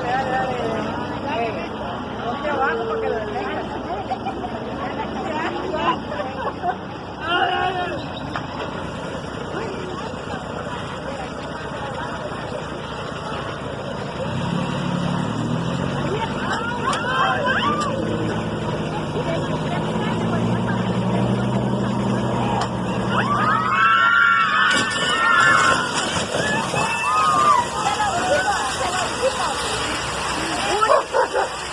Dale, dale,